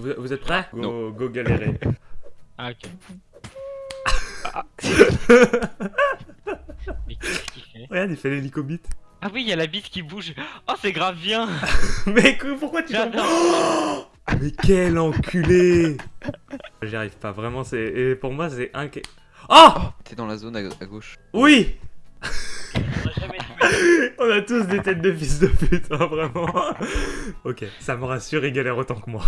Vous, vous êtes prêts? Non. Go, go galérer. Ah, ok. Mais qu'est-ce qu'il fait? Regarde, il fait l'hélicobite. Ah oui, il y a la bite qui bouge. Oh, c'est grave bien. Mais pourquoi tu J'adore. Ah, Mais quel enculé J'y arrive pas, vraiment, c'est... Et pour moi, c'est un... Oh Oh, t'es dans la zone à, à gauche. Oui. On a tous des têtes de fils de pute, hein, vraiment. ok, ça me rassure, il galère autant que moi.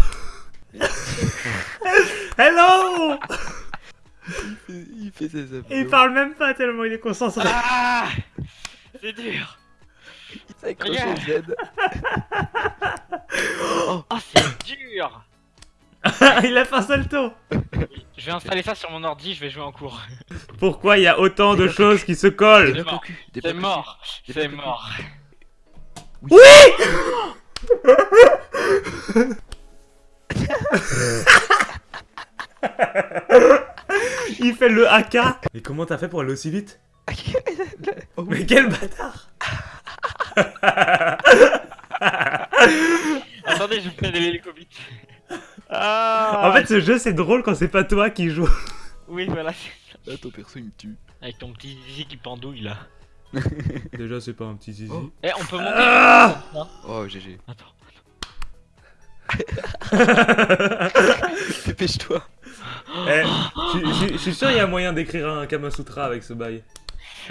Hello Il fait ses abdos. Il parle même pas tellement il est concentré. Ah C'est dur. Il s'accroche au Z. Oh, c'est dur. il a fait un salto. Je vais installer ça sur mon ordi, je vais jouer en cours. Pourquoi il y a autant de choses qui se collent mort. C'est mort. C'est au mort. Il fait le AK. Mais comment t'as fait pour aller aussi vite? Oh, Mais quel bâtard Attendez, je fais de l'hélicobite. Ah En fait, ce jeu c'est drôle quand c'est pas toi qui joues. Oui, voilà. Là, ton perso il me tue. Avec ton petit zizi qui pendouille là. Déjà, c'est pas un petit zizi. Oh. Eh, on peut monter. Ah Oh, GG. Attends. Dépêche-toi. Eh, je- suis sûr il y a moyen d'écrire un Kamasutra avec ce bail.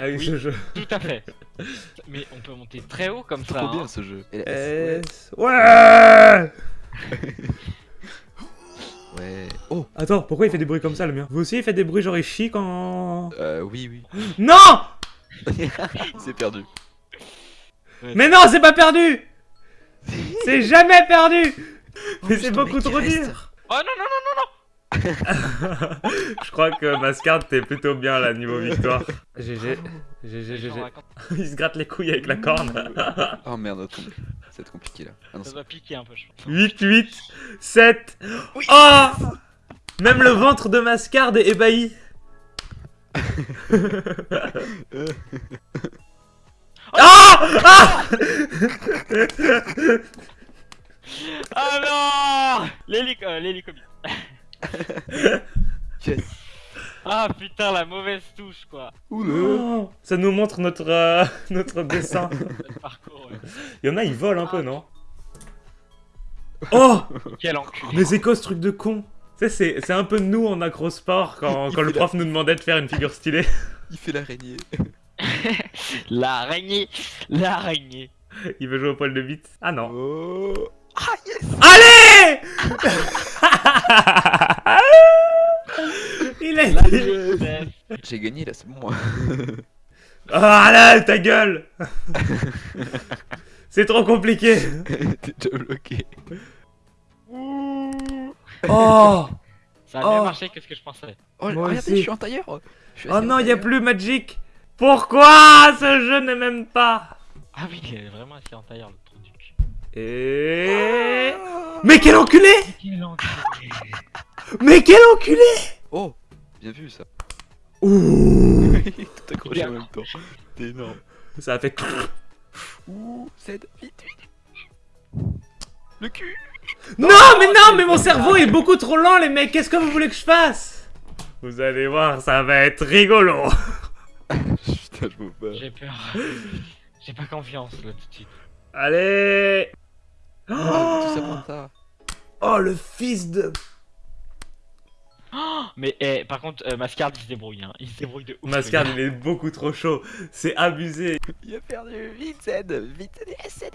Avec Oui. ce jeu. Tout à fait. Mais on peut monter très haut comme ça. Trop hein. bien ce jeu. Et la S... Ouais Ouais. Oh. Attends, pourquoi il fait des bruits comme ça le mien? Vous aussi il fait des bruits genre il chie quand... Euh, oui, oui. Non il s'est perdu. Mais non, c'est pas perdu C'est jamais perdu Mais c'est beaucoup trop dur Oh non, non, non, non, non Je crois que Mascard t'es plutôt bien là niveau victoire. GG, GG, GG. Il se gratte les couilles avec la corne. Oh merde, va être compliqué là. Ah non, Ça c'est- doit piquer un peu, je pense. 8, 8, 7. Oh Même le ventre de Mascard est ébahi. Ah Ah Ah non L'hélico... euh, L'hélicobite. Yes. Ah putain, la mauvaise touche quoi. Oula. Oh, Ça nous montre notre, euh, notre dessin. Le parcours. ouais. Il y en a, ils volent un peu, non? Oh Quel enculé. Mais c'est quoi ce truc de con? Tu sais, c'est c'est un peu nous en acrosport quand, quand le la- prof nous demandait de faire une figure stylée. Il fait l'araignée. L'araignée. L'araignée. Il veut jouer au poil de bite. Ah non. Oh. Ah yes. Allez Il a été... Ouais. J'ai gagné là, c'est bon moi. Ah là, ta gueule C'est trop compliqué T'es déjà bloqué. Oh Ça a mieux Oh. marché que ce que je pensais? Oh, Moi regardez, aussi. je suis en tailleur. Suis Oh non, il y a plus Magic Pourquoi ce jeu ne m'aime pas? Ah oui, il est vraiment assis en tailleur le. Et... Mais quel enculé Quel enculé. Mais quel enculé Oh, bien vu ça. Ouh Tout accroché en même temps. T'es énorme. Ça a fait... Ouh, cède, vite, vite. Le cul. Non, mais non, mais mon cerveau est beaucoup trop lent, les mecs. Qu'est-ce que vous voulez que je fasse? Vous allez voir, ça va être rigolo. Putain, je peux pas. J'ai peur. J'ai pas confiance là tout de suite. Allez Oh, tout ça pour ça. Oh, le fils de... Mais eh, par contre, euh, Mascard il se débrouille. Hein. Il se débrouille de ouf. Mascard, il est beaucoup trop chaud. C'est abusé. Il a perdu. Vite, cède. Vite, cède.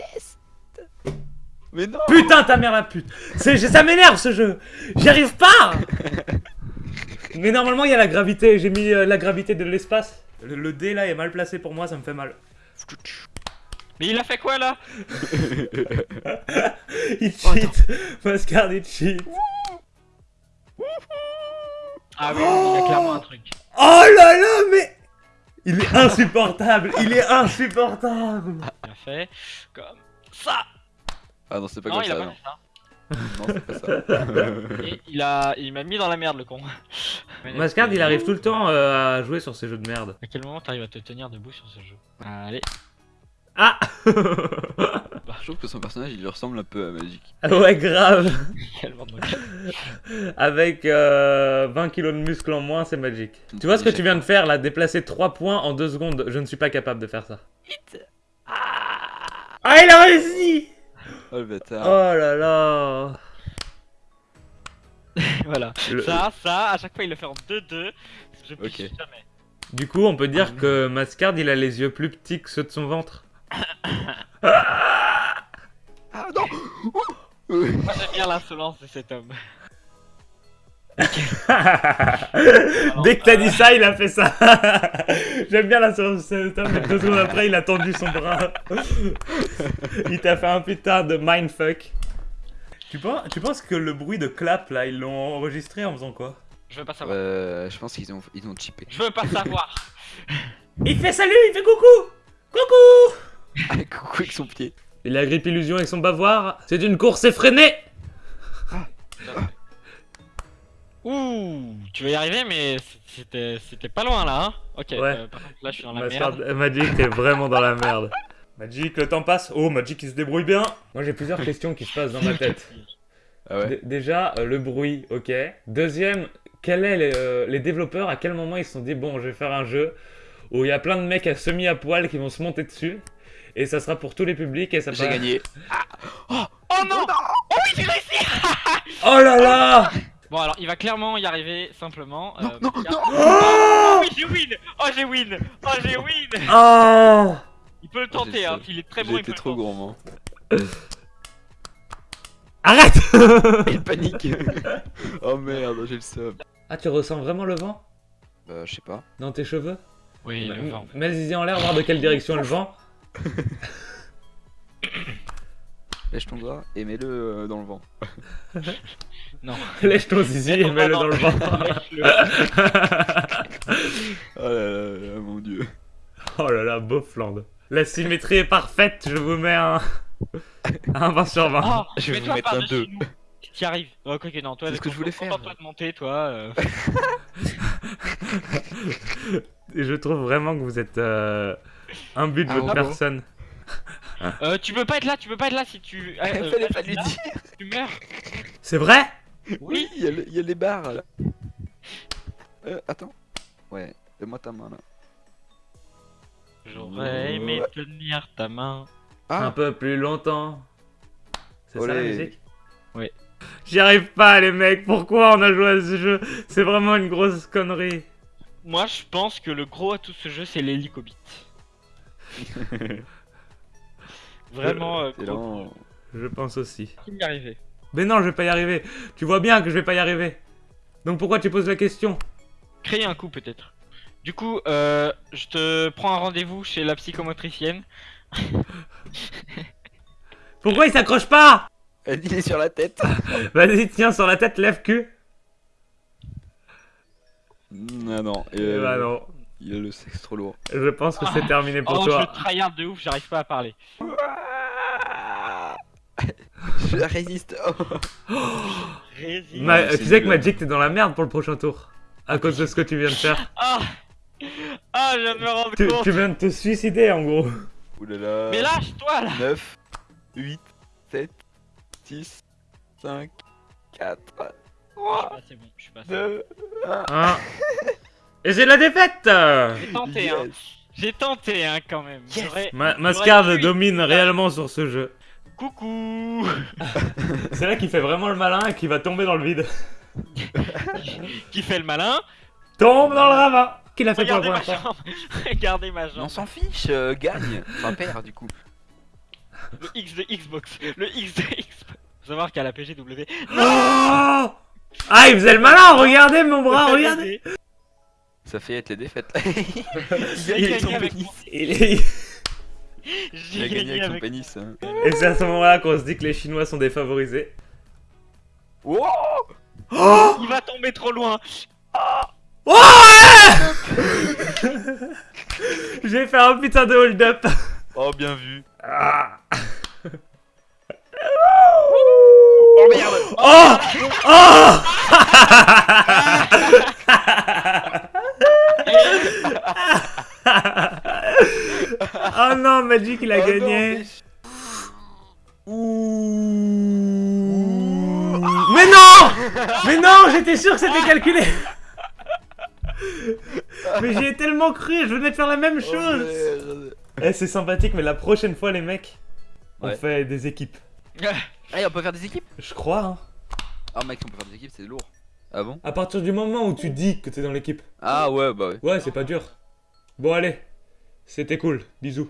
Mais non. Putain, ta mère la pute. C'est- Ça m'énerve ce jeu. J'y arrive pas. Mais normalement, il y a la gravité. J'ai mis euh, la gravité de l'espace. Le, le dé là est mal placé pour moi, ça me fait mal. Mais il a fait quoi là Il Oh, cheat. Mascard, il cheat. Ah oui, il y a clairement un truc. Oh là là, mais... Il est insupportable. Il est insupportable. Il a fait comme ça. Ah non, c'est pas Non, comme il a ça. pas Non, fait ça. non c'est pas ça. Et il a, il m'a mis dans la merde le con. Mascard, il arrive tout le temps euh, à jouer sur ces jeux de merde. À quel moment t'arrives à te tenir debout sur ce jeu? Allez. Ah Je trouve que son personnage il lui ressemble un peu à Magic. Ouais, grave. Avec euh, 20 kilos de muscles en moins, c'est magique. Tu vois ce que tu viens de faire là? Déplacer 3 points en 2 secondes. Je ne suis pas capable de faire ça. Ah, il a réussi Oh le bâtard. Oh là là voilà. Le- Ça, ça, à chaque fois il le fait en 2-2. Je piche Ok. jamais. Du coup, on peut dire que Mascard, il a les yeux plus petits que ceux de son ventre. Ah non Moi j'aime bien l'insolence de cet homme. Dès que t'as dit ça, il a fait ça. J'aime bien la séance de cet homme, mais deux secondes après, il a tendu son bras. il t'a fait un putain de mindfuck. Tu penses, tu penses que le bruit de clap là, ils l'ont enregistré en faisant quoi? Je veux pas savoir. Euh, je pense qu'ils ont, ils ont chippé. Je veux pas savoir. Il fait salut, il fait coucou Coucou Ah, coucou avec son pied. Il a grippe illusion avec son bavoir. C'est une course effrénée Ouh, tu vas y arriver, mais c'était c'était pas loin là. Hein ok, Ouais. euh, par contre là je suis dans la merde. Magic, t'es vraiment dans la merde. Magic, le temps passe. Oh, Magic, il se débrouille bien. Moi, j'ai plusieurs questions qui se passent dans ma tête. Ah ouais Déjà, euh, le bruit, ok. Deuxième, quel est les, euh, les développeurs, à quel moment ils se sont dit, bon, je vais faire un jeu où il y a plein de mecs à semi à poil qui vont se monter dessus, et ça sera pour tous les publics, et ça J'ai va- gagné. Oh non Oh oui, j'ai réussi Oh là là Bon alors, il va clairement y arriver simplement. Non, euh, non, non Oh oui, j'ai win Oh j'ai win Oh j'ai win Oh Il peut le tenter, hein, s'il est très bon, il le trop gourmand. Arrête Il panique. oh merde, j'ai le seum. Ah, tu ressens vraiment le vent? Bah, je sais pas. dans tes cheveux? Oui, le vent. Mets le zizi en l'air, voir de quelle direction est le vent. Lèche ton doigt et mets-le euh, dans le vent. Non. Lèche ton zizi et mets-le dans le vent. Oh là là, là, mon dieu. oh là là, Beaufland. La symétrie est parfaite, je vous mets un... un 20 sur 20. Oh, Je vais vous mettre un par-dessus deux. nous. Tu y arrives. Oh, quoi que non, toi, C'est ce que je voulais faire. toi de monter, toi. euh. Et je trouve vraiment que vous êtes euh, un but de Ah votre bon personne. Euh, tu peux pas être là, tu peux pas être là si tu. euh, euh, Fallait là, pas lui là, dire. Tu meurs. C'est vrai Oui, il y, a y les barres là. Euh, attends. Ouais, donne-moi ta main là. J'aurais aimé tenir ta main. Un Ah, peu plus longtemps. C'est ça la musique Oui. J'y arrive pas les mecs, pourquoi on a joué à ce jeu? C'est vraiment une grosse connerie. Moi, je pense que le gros à tout ce jeu, c'est l'hélicobite. Vraiment, euh, gros. Je pense aussi. Y arriver Mais non, je vais pas y arriver. Tu vois bien que je vais pas y arriver. Donc pourquoi tu poses la question? Créer un coup, peut-être. Du coup, euh, je te prends un rendez-vous chez la psychomotricienne. Pourquoi il s'accroche pas? Il est sur la tête. Vas-y, tiens sur la tête, lève cul. Non, non. Euh, bah non. Il a le sexe trop lourd. Je pense que c'est terminé pour Oh, je toi. tryhard de ouf, j'arrive pas à parler. Je résiste. Oh. Ma- c'est tu sais que. Magic, t'es dans la merde pour le prochain tour. À cause de ce que tu viens de faire. Ah Ah, je viens de me rendre Tu, compte tu viens de te suicider en gros. Oulala. Mais lâche-toi là 9, 8, 7, 6, 5, 4, Je suis 3, passé bon, je suis passé. 2, 1. Hein Et j'ai la défaite J'ai tenté, hein. J'ai tenté, hein, quand même. Yes. Ma Mascard domine réellement sur ce jeu. Coucou C'est là qu'il fait vraiment le malin et qu'il va tomber dans le vide. Qui fait le malin Tombe dans le ravin Qu'il a fait pour la Regardez ma jambe Regardez on s'en fiche, euh, gagne. Enfin, perd du coup. Le X de Xbox Le X de Xbox Faut savoir qu'à la PGW... Oh ah, il faisait le malin, regardez mon bras, regardez Ça fait être les défaites. J'ai il a gagné son avec pénis. Il est- Il J'ai a gagné avec son pénis. hein. Et c'est à ce moment-là qu'on se dit que les Chinois sont défavorisés. Wow Il va tomber trop loin Oh ouais J'ai fait un putain de hold-up Oh, bien vu. Ah. Oh merde Oh Oh Oh non, Magic il a Oh non, gagné. mais- Ouh. Mais non Mais non, j'étais sûr que c'était calculé. Mais j'y ai tellement cru, je venais de faire la même Oh, chose. Eh, c'est sympathique, mais la prochaine fois, les mecs, on Ouais. fait des équipes. Allez, on peut faire des équipes? Je crois, hein. Ah, mec, on peut faire des équipes, c'est lourd. Ah bon? À partir du moment où tu dis que t'es dans l'équipe. Ah, ouais, bah ouais. Ouais, c'est pas dur. Bon, allez. C'était cool. Bisous.